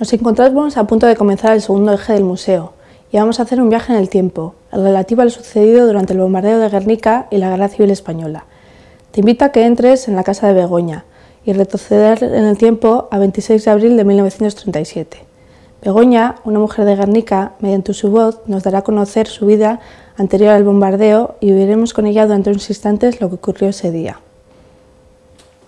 Nos encontramos a punto de comenzar el segundo eje del museo y vamos a hacer un viaje en el tiempo, el relativo a lo sucedido durante el bombardeo de Guernica y la Guerra Civil Española. Te invito a que entres en la casa de Begoña y retroceder en el tiempo a 26 de abril de 1937. Begoña, una mujer de Guernica, mediante su voz nos dará a conocer su vida anterior al bombardeo y viviremos con ella durante unos instantes lo que ocurrió ese día.